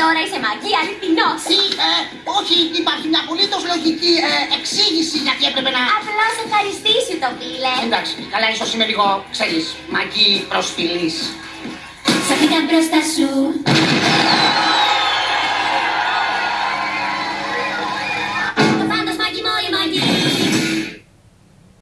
τώρα είσαι μαγκή αληθινός. Τι, ε, όχι, υπάρχει μια απολύτως λογική ε, εξήγηση γιατί έπρεπε να... Απλά σε ευχαριστήσει το φίλε. Εντάξει, καλά, ίσως είμαι λίγο, ξέρεις, μαγκή προσφυλής. Σ' μπροστά σου